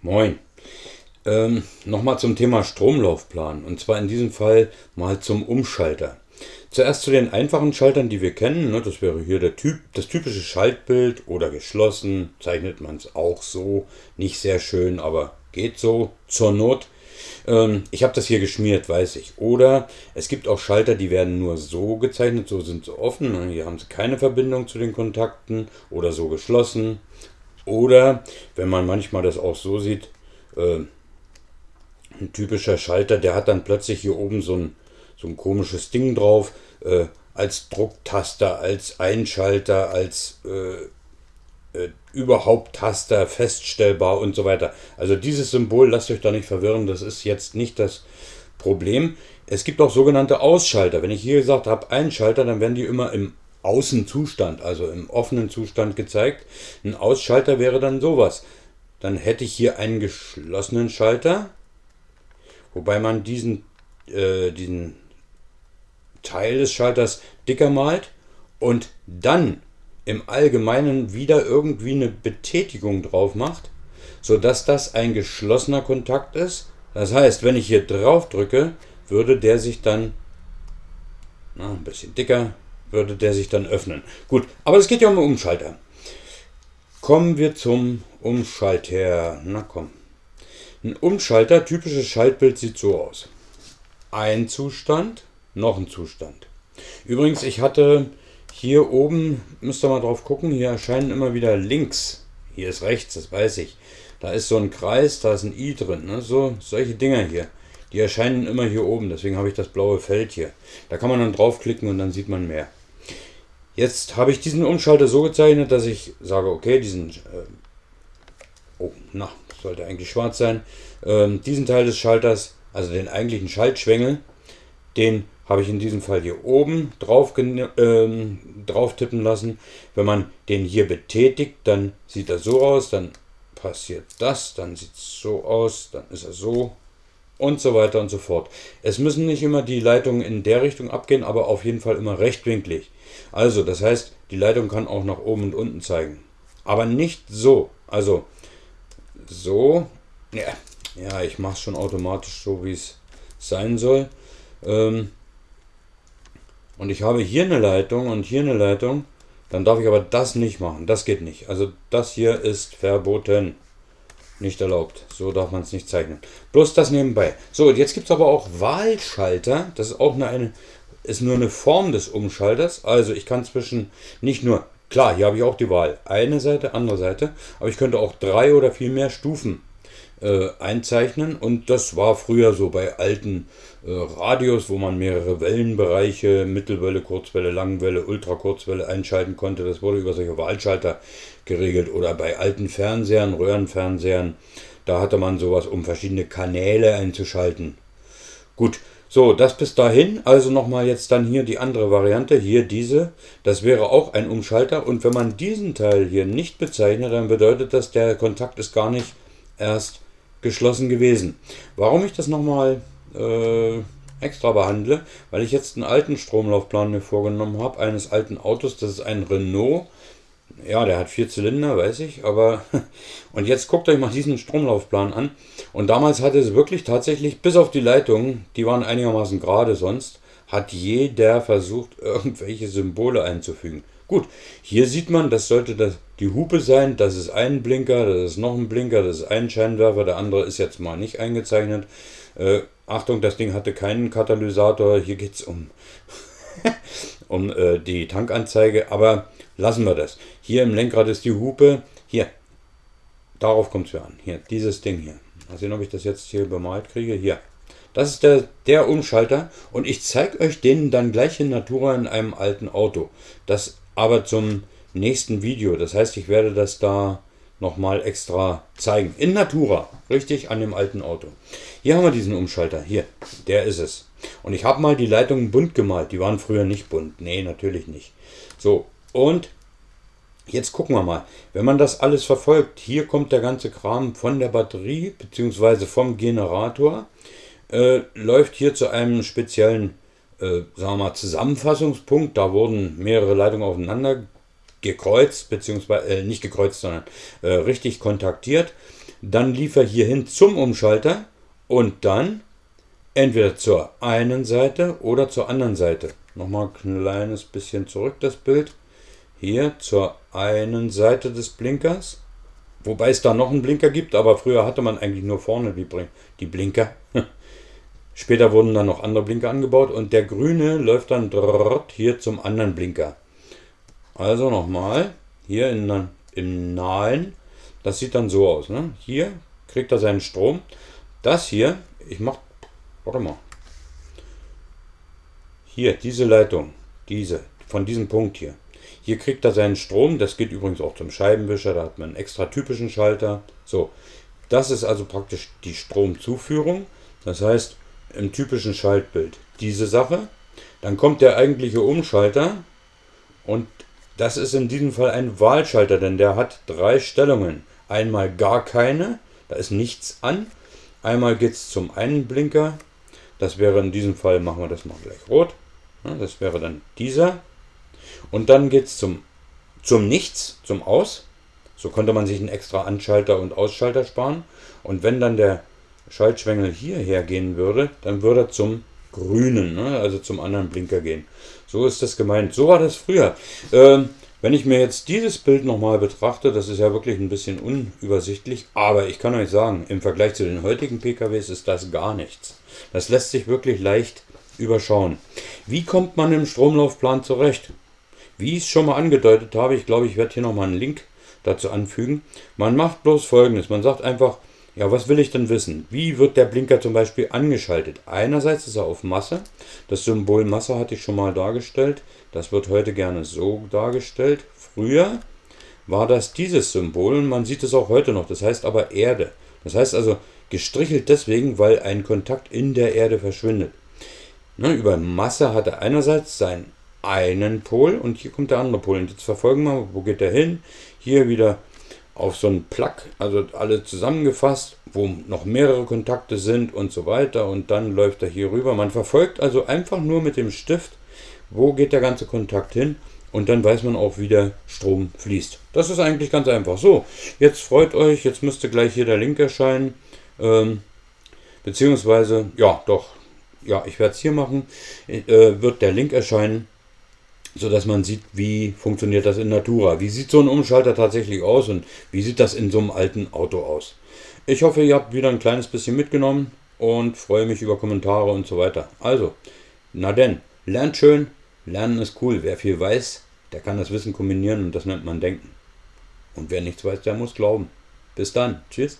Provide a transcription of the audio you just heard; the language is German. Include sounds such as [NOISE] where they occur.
Moin. Ähm, Nochmal zum Thema Stromlaufplan und zwar in diesem Fall mal zum Umschalter. Zuerst zu den einfachen Schaltern, die wir kennen. Ne, das wäre hier der typ, das typische Schaltbild oder geschlossen. Zeichnet man es auch so. Nicht sehr schön, aber geht so zur Not. Ähm, ich habe das hier geschmiert, weiß ich. Oder es gibt auch Schalter, die werden nur so gezeichnet, so sind sie offen. Ne, hier haben sie keine Verbindung zu den Kontakten oder so geschlossen. Oder wenn man manchmal das auch so sieht, äh, ein typischer Schalter, der hat dann plötzlich hier oben so ein, so ein komisches Ding drauf, äh, als Drucktaster, als Einschalter, als äh, äh, überhaupt Taster, feststellbar und so weiter. Also dieses Symbol, lasst euch da nicht verwirren, das ist jetzt nicht das Problem. Es gibt auch sogenannte Ausschalter. Wenn ich hier gesagt habe Einschalter, dann werden die immer im Außenzustand, also im offenen Zustand gezeigt. Ein Ausschalter wäre dann sowas. Dann hätte ich hier einen geschlossenen Schalter, wobei man diesen, äh, diesen Teil des Schalters dicker malt und dann im Allgemeinen wieder irgendwie eine Betätigung drauf macht, sodass das ein geschlossener Kontakt ist. Das heißt, wenn ich hier drauf drücke, würde der sich dann na, ein bisschen dicker, würde der sich dann öffnen. Gut, aber es geht ja um einen Umschalter. Kommen wir zum Umschalter. Na komm. Ein Umschalter, typisches Schaltbild sieht so aus. Ein Zustand, noch ein Zustand. Übrigens, ich hatte hier oben, müsst ihr mal drauf gucken, hier erscheinen immer wieder links. Hier ist rechts, das weiß ich. Da ist so ein Kreis, da ist ein i drin. Ne? So, solche Dinger hier. Die erscheinen immer hier oben, deswegen habe ich das blaue Feld hier. Da kann man dann draufklicken und dann sieht man mehr. Jetzt habe ich diesen Umschalter so gezeichnet, dass ich sage, okay, diesen, äh, oh, na, sollte eigentlich schwarz sein, ähm, diesen Teil des Schalters, also den eigentlichen Schaltschwengel, den habe ich in diesem Fall hier oben drauf, ähm, drauf tippen lassen. Wenn man den hier betätigt, dann sieht er so aus, dann passiert das, dann sieht es so aus, dann ist er so und so weiter und so fort. Es müssen nicht immer die Leitungen in der Richtung abgehen, aber auf jeden Fall immer rechtwinklig. Also, das heißt, die Leitung kann auch nach oben und unten zeigen. Aber nicht so. Also, so. Ja, ja ich mache es schon automatisch so, wie es sein soll. Ähm, und ich habe hier eine Leitung und hier eine Leitung. Dann darf ich aber das nicht machen. Das geht nicht. Also das hier ist verboten. Nicht erlaubt. So darf man es nicht zeichnen. Bloß das nebenbei. So, jetzt gibt es aber auch Wahlschalter. Das ist auch eine, ist nur eine Form des Umschalters. Also ich kann zwischen nicht nur, klar, hier habe ich auch die Wahl. Eine Seite, andere Seite. Aber ich könnte auch drei oder viel mehr Stufen äh, einzeichnen. Und das war früher so bei alten äh, Radios, wo man mehrere Wellenbereiche, Mittelwelle, Kurzwelle, Langwelle, Ultrakurzwelle einschalten konnte. Das wurde über solche Wahlschalter geregelt. Oder bei alten Fernsehern, Röhrenfernsehern, da hatte man sowas, um verschiedene Kanäle einzuschalten. Gut, so, das bis dahin. Also nochmal jetzt dann hier die andere Variante. Hier diese. Das wäre auch ein Umschalter. Und wenn man diesen Teil hier nicht bezeichnet, dann bedeutet das, der Kontakt ist gar nicht erst geschlossen gewesen. Warum ich das nochmal äh, extra behandle, weil ich jetzt einen alten Stromlaufplan mir vorgenommen habe, eines alten Autos, das ist ein Renault. Ja, der hat vier Zylinder, weiß ich, aber [LAUGHS] und jetzt guckt euch mal diesen Stromlaufplan an. Und damals hatte es wirklich tatsächlich, bis auf die Leitungen, die waren einigermaßen gerade sonst, hat jeder versucht, [LAUGHS] irgendwelche Symbole einzufügen. Gut, hier sieht man, das sollte das, die Hupe sein, das ist ein Blinker, das ist noch ein Blinker, das ist ein Scheinwerfer, der andere ist jetzt mal nicht eingezeichnet. Äh, Achtung, das Ding hatte keinen Katalysator, hier geht es um, [LAUGHS] um äh, die Tankanzeige, aber lassen wir das. Hier im Lenkrad ist die Hupe, hier, darauf kommt es mir an, hier, dieses Ding hier. Mal sehen, ob ich das jetzt hier bemalt kriege, hier. Das ist der, der Umschalter und ich zeige euch den dann gleich in Natura in einem alten Auto. Das aber zum nächsten Video. Das heißt, ich werde das da nochmal extra zeigen. In Natura, richtig an dem alten Auto. Hier haben wir diesen Umschalter. Hier, der ist es. Und ich habe mal die Leitungen bunt gemalt. Die waren früher nicht bunt. Nee, natürlich nicht. So, und jetzt gucken wir mal. Wenn man das alles verfolgt, hier kommt der ganze Kram von der Batterie bzw. vom Generator. Äh, läuft hier zu einem speziellen äh, sagen wir mal, Zusammenfassungspunkt. Da wurden mehrere Leitungen aufeinander gekreuzt, beziehungsweise äh, nicht gekreuzt, sondern äh, richtig kontaktiert. Dann lief er hier hin zum Umschalter und dann entweder zur einen Seite oder zur anderen Seite. Nochmal ein kleines bisschen zurück das Bild. Hier zur einen Seite des Blinkers. Wobei es da noch einen Blinker gibt, aber früher hatte man eigentlich nur vorne die Blinker. [LAUGHS] Später wurden dann noch andere Blinker angebaut und der grüne läuft dann hier zum anderen Blinker. Also nochmal, hier in, im Nahen, das sieht dann so aus. Ne? Hier kriegt er seinen Strom. Das hier, ich mach, warte mal, hier, diese Leitung, diese, von diesem Punkt hier. Hier kriegt er seinen Strom, das geht übrigens auch zum Scheibenwischer, da hat man einen extra typischen Schalter. So, das ist also praktisch die Stromzuführung. Das heißt, im typischen Schaltbild diese Sache. Dann kommt der eigentliche Umschalter und das ist in diesem Fall ein Wahlschalter, denn der hat drei Stellungen. Einmal gar keine, da ist nichts an. Einmal geht es zum einen Blinker, das wäre in diesem Fall, machen wir das mal gleich rot. Das wäre dann dieser. Und dann geht es zum, zum Nichts, zum Aus. So konnte man sich einen extra Anschalter und Ausschalter sparen. Und wenn dann der Schaltschwengel hierher gehen würde, dann würde er zum grünen, ne? also zum anderen Blinker gehen. So ist das gemeint. So war das früher. Ähm, wenn ich mir jetzt dieses Bild nochmal betrachte, das ist ja wirklich ein bisschen unübersichtlich, aber ich kann euch sagen, im Vergleich zu den heutigen PKWs ist das gar nichts. Das lässt sich wirklich leicht überschauen. Wie kommt man im Stromlaufplan zurecht? Wie ich es schon mal angedeutet habe, ich glaube, ich werde hier nochmal einen Link dazu anfügen. Man macht bloß folgendes, man sagt einfach, ja, was will ich denn wissen? Wie wird der Blinker zum Beispiel angeschaltet? Einerseits ist er auf Masse. Das Symbol Masse hatte ich schon mal dargestellt. Das wird heute gerne so dargestellt. Früher war das dieses Symbol und man sieht es auch heute noch. Das heißt aber Erde. Das heißt also gestrichelt deswegen, weil ein Kontakt in der Erde verschwindet. Ne, über Masse hat er einerseits seinen einen Pol und hier kommt der andere Pol. Und jetzt verfolgen wir, wo geht der hin? Hier wieder auf so einen Plug, also alle zusammengefasst, wo noch mehrere Kontakte sind und so weiter und dann läuft er hier rüber. Man verfolgt also einfach nur mit dem Stift, wo geht der ganze Kontakt hin und dann weiß man auch, wie der Strom fließt. Das ist eigentlich ganz einfach. So, jetzt freut euch, jetzt müsste gleich hier der Link erscheinen, ähm, beziehungsweise, ja, doch, ja, ich werde es hier machen, äh, wird der Link erscheinen so dass man sieht, wie funktioniert das in Natura. Wie sieht so ein Umschalter tatsächlich aus und wie sieht das in so einem alten Auto aus. Ich hoffe, ihr habt wieder ein kleines bisschen mitgenommen und freue mich über Kommentare und so weiter. Also, na denn, lernt schön, lernen ist cool. Wer viel weiß, der kann das Wissen kombinieren und das nennt man Denken. Und wer nichts weiß, der muss glauben. Bis dann. Tschüss.